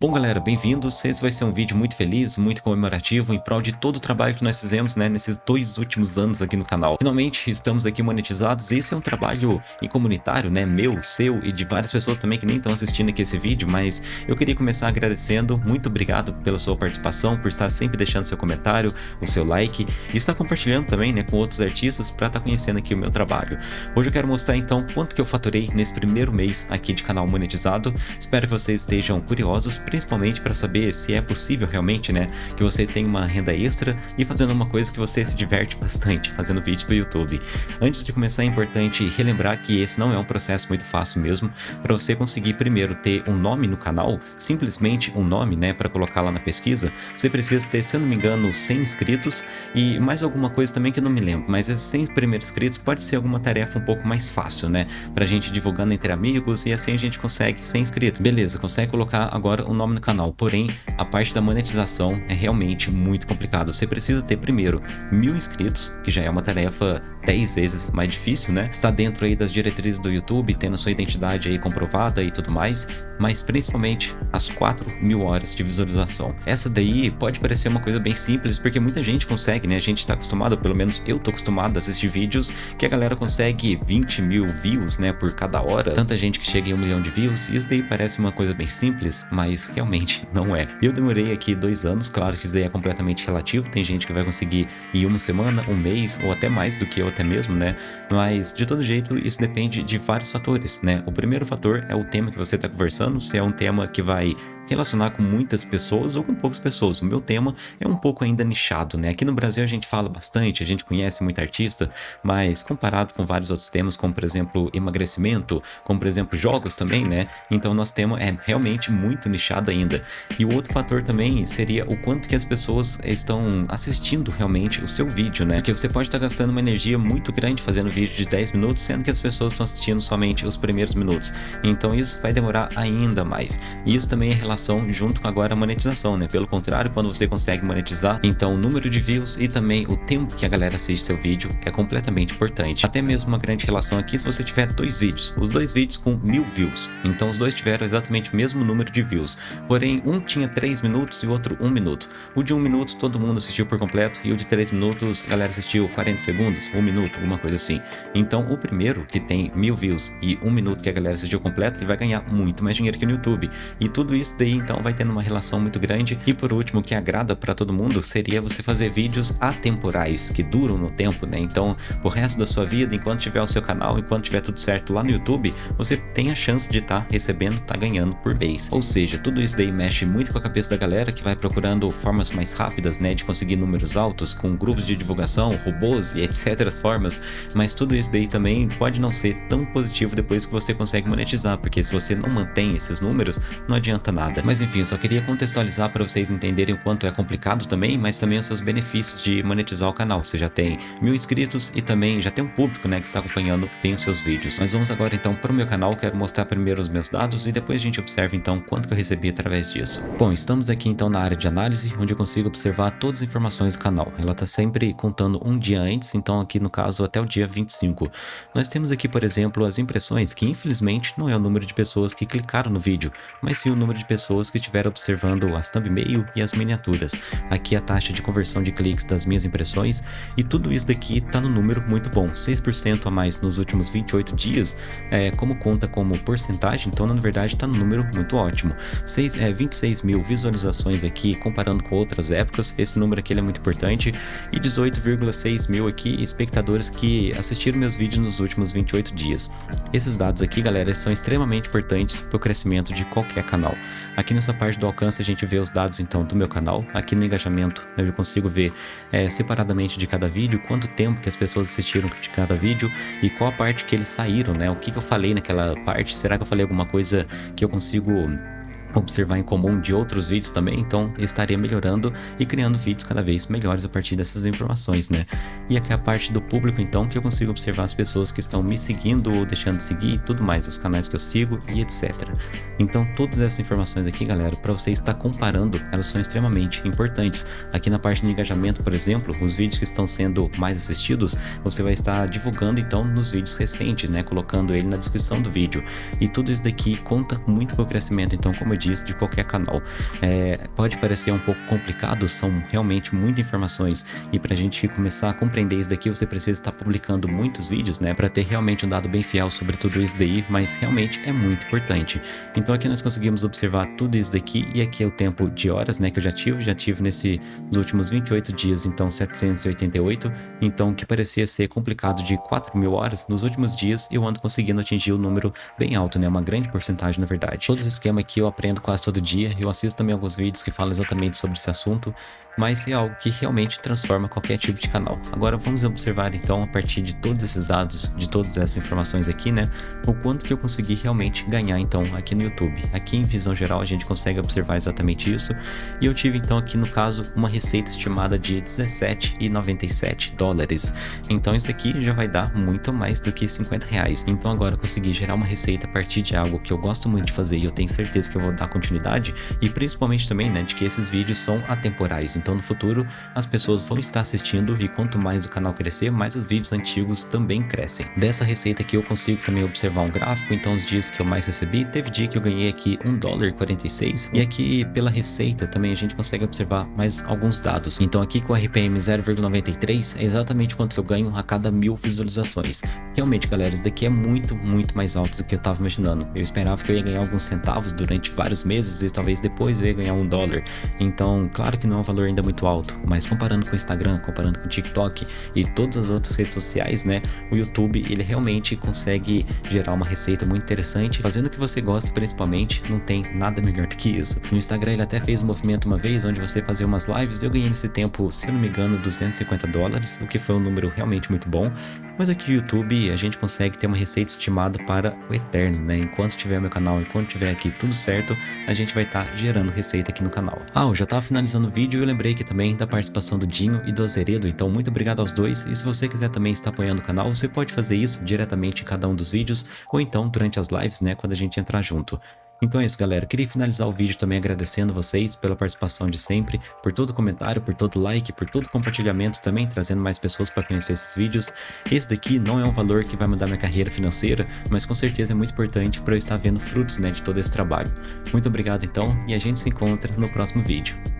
Bom galera, bem-vindos, esse vai ser um vídeo muito feliz, muito comemorativo, em prol de todo o trabalho que nós fizemos né, nesses dois últimos anos aqui no canal. Finalmente estamos aqui monetizados, esse é um trabalho comunitário, né, meu, seu e de várias pessoas também que nem estão assistindo aqui esse vídeo, mas eu queria começar agradecendo, muito obrigado pela sua participação, por estar sempre deixando seu comentário, o seu like e estar compartilhando também né, com outros artistas para estar conhecendo aqui o meu trabalho. Hoje eu quero mostrar então quanto que eu faturei nesse primeiro mês aqui de canal monetizado, espero que vocês estejam curiosos principalmente para saber se é possível realmente, né, que você tenha uma renda extra e fazendo uma coisa que você se diverte bastante, fazendo vídeo para o YouTube. Antes de começar é importante relembrar que esse não é um processo muito fácil mesmo, para você conseguir primeiro ter um nome no canal, simplesmente um nome, né, para colocar lá na pesquisa, você precisa ter, se eu não me engano, 100 inscritos e mais alguma coisa também que eu não me lembro, mas esses 100 primeiros inscritos pode ser alguma tarefa um pouco mais fácil, né, pra gente divulgando entre amigos e assim a gente consegue 100 inscritos. Beleza, consegue colocar agora o nome no canal, porém a parte da monetização é realmente muito complicado. Você precisa ter primeiro mil inscritos, que já é uma tarefa 10 vezes mais difícil, né? Está dentro aí das diretrizes do YouTube, tendo sua identidade aí comprovada e tudo mais, mas principalmente as 4 mil horas de visualização. Essa daí pode parecer uma coisa bem simples, porque muita gente consegue, né? A gente está acostumado, pelo menos eu tô acostumado a assistir vídeos que a galera consegue 20 mil views, né? Por cada hora. Tanta gente que chega em um milhão de views, e isso daí parece uma coisa bem simples, mas realmente não é. Eu demorei aqui dois anos, claro que isso daí é completamente relativo, tem gente que vai conseguir em uma semana, um mês ou até mais do que eu até mesmo, né? Mas de todo jeito isso depende de vários fatores, né? O primeiro fator é o tema que você está conversando, se é um tema que vai relacionar com muitas pessoas ou com poucas pessoas. O meu tema é um pouco ainda nichado, né? Aqui no Brasil a gente fala bastante, a gente conhece muito artista, mas comparado com vários outros temas, como por exemplo emagrecimento, como por exemplo jogos também, né? Então nosso tema é realmente muito nichado ainda. E o outro fator também seria o quanto que as pessoas estão assistindo realmente o seu vídeo, né? Porque você pode estar gastando uma energia muito grande fazendo vídeo de 10 minutos, sendo que as pessoas estão assistindo somente os primeiros minutos. Então isso vai demorar ainda mais. E isso também é relação junto com agora a monetização, né? Pelo contrário, quando você consegue monetizar, então o número de views e também o tempo que a galera assiste seu vídeo é completamente importante. Até mesmo uma grande relação aqui se você tiver dois vídeos, os dois vídeos com mil views, então os dois tiveram exatamente o mesmo número de views, porém um tinha 3 minutos e o outro 1 minuto. O de 1 minuto todo mundo assistiu por completo e o de 3 minutos a galera assistiu 40 segundos, 1 minuto, alguma coisa assim. Então o primeiro que tem mil views e 1 minuto que a galera assistiu completo, ele vai ganhar muito mais dinheiro que no YouTube. E tudo isso daí então vai tendo uma relação muito grande. E por último, o que agrada para todo mundo seria você fazer vídeos atemporais, que duram no tempo, né? Então, o resto da sua vida, enquanto tiver o seu canal, enquanto tiver tudo certo lá no YouTube, você tem a chance de estar tá recebendo, tá ganhando por mês. Ou seja, tudo isso daí mexe muito com a cabeça da galera que vai procurando formas mais rápidas, né, de conseguir números altos com grupos de divulgação, robôs e etc formas, mas tudo isso daí também pode não ser tão positivo depois que você consegue monetizar, porque se você não mantém esses números, não adianta nada. Mas enfim, eu só queria contextualizar para vocês entenderem o quanto é complicado também, mas também os seus benefícios de monetizar o canal. Você já tem mil inscritos e também já tem um público né, que está acompanhando bem os seus vídeos. Mas vamos agora então para o meu canal, quero mostrar primeiro os meus dados e depois a gente observa então quanto que eu recebi através disso. Bom, estamos aqui então na área de análise, onde eu consigo observar todas as informações do canal. Ela está sempre contando um dia antes, então aqui no caso até o dia 25. Nós temos aqui, por exemplo, as impressões, que infelizmente não é o número de pessoas que clicaram no vídeo, mas sim o número de pessoas que estiveram observando as thumbnail e as miniaturas. Aqui a taxa de conversão de cliques das minhas impressões e tudo isso daqui está no número muito bom, 6% a mais nos últimos 28 dias, é, como conta como porcentagem, então na verdade está no número muito ótimo. 6, é, 26 mil visualizações aqui comparando com outras épocas, esse número aqui é muito importante, e 18,6 mil aqui espectadores que assistiram meus vídeos nos últimos 28 dias. Esses dados aqui, galera, são extremamente importantes para o crescimento de qualquer canal. Aqui nessa parte do alcance a gente vê os dados então do meu canal. Aqui no engajamento eu consigo ver é, separadamente de cada vídeo, quanto tempo que as pessoas assistiram de cada vídeo e qual a parte que eles saíram, né? O que, que eu falei naquela parte, será que eu falei alguma coisa que eu consigo observar em comum de outros vídeos também, então eu estaria melhorando e criando vídeos cada vez melhores a partir dessas informações, né? E aqui é a parte do público, então, que eu consigo observar as pessoas que estão me seguindo ou deixando de seguir e tudo mais, os canais que eu sigo e etc. Então, todas essas informações aqui, galera, para você estar comparando, elas são extremamente importantes. Aqui na parte de engajamento, por exemplo, os vídeos que estão sendo mais assistidos, você vai estar divulgando, então, nos vídeos recentes, né? Colocando ele na descrição do vídeo. E tudo isso daqui conta muito com o crescimento, então, como eu disse, disso de qualquer canal. É, pode parecer um pouco complicado, são realmente muitas informações e para a gente começar a compreender isso daqui, você precisa estar publicando muitos vídeos, né, para ter realmente um dado bem fiel sobre tudo isso daí, mas realmente é muito importante. Então aqui nós conseguimos observar tudo isso daqui e aqui é o tempo de horas, né, que eu já tive, já tive nesse, nos últimos 28 dias, então 788, então que parecia ser complicado de 4 mil horas, nos últimos dias eu ando conseguindo atingir o um número bem alto, né, uma grande porcentagem na verdade. Todo esse esquema aqui eu aprendo quase todo dia, eu assisto também alguns vídeos que falam exatamente sobre esse assunto, mas é algo que realmente transforma qualquer tipo de canal. Agora vamos observar então a partir de todos esses dados, de todas essas informações aqui, né, o quanto que eu consegui realmente ganhar então aqui no YouTube. Aqui em visão geral a gente consegue observar exatamente isso, e eu tive então aqui no caso uma receita estimada de 17,97 dólares. Então isso aqui já vai dar muito mais do que 50 reais. Então agora eu consegui gerar uma receita a partir de algo que eu gosto muito de fazer e eu tenho certeza que eu vou dar continuidade, e principalmente também, né, de que esses vídeos são atemporais. Então no futuro as pessoas vão estar assistindo e quanto mais o canal crescer, mais os vídeos antigos também crescem. Dessa receita aqui eu consigo também observar um gráfico, então os dias que eu mais recebi, teve dia que eu ganhei aqui 1 dólar 46 e aqui pela receita também a gente consegue observar mais alguns dados. Então aqui com o RPM 0,93 é exatamente quanto eu ganho a cada mil visualizações. Realmente galera, isso daqui é muito, muito mais alto do que eu estava imaginando. Eu esperava que eu ia ganhar alguns centavos durante vários meses e talvez depois eu ia ganhar um dólar. Então claro que não é um valor ainda ainda muito alto, mas comparando com o Instagram, comparando com o TikTok e todas as outras redes sociais, né, o YouTube ele realmente consegue gerar uma receita muito interessante, fazendo o que você gosta principalmente, não tem nada melhor do que isso. No Instagram ele até fez um movimento uma vez onde você fazia umas lives, eu ganhei nesse tempo, se eu não me engano, 250 dólares, o que foi um número realmente muito bom, mas aqui no YouTube a gente consegue ter uma receita estimada para o eterno, né? Enquanto tiver meu canal, enquanto tiver aqui tudo certo, a gente vai estar tá gerando receita aqui no canal. Ah, eu já estava finalizando o vídeo e eu lembrei aqui também da participação do Dinho e do Azeredo, então muito obrigado aos dois. E se você quiser também estar apoiando o canal, você pode fazer isso diretamente em cada um dos vídeos ou então durante as lives, né? Quando a gente entrar junto. Então é isso, galera. Queria finalizar o vídeo também agradecendo vocês pela participação de sempre, por todo comentário, por todo like, por todo compartilhamento também, trazendo mais pessoas para conhecer esses vídeos. Esse daqui não é um valor que vai mudar minha carreira financeira, mas com certeza é muito importante para eu estar vendo frutos né, de todo esse trabalho. Muito obrigado então e a gente se encontra no próximo vídeo.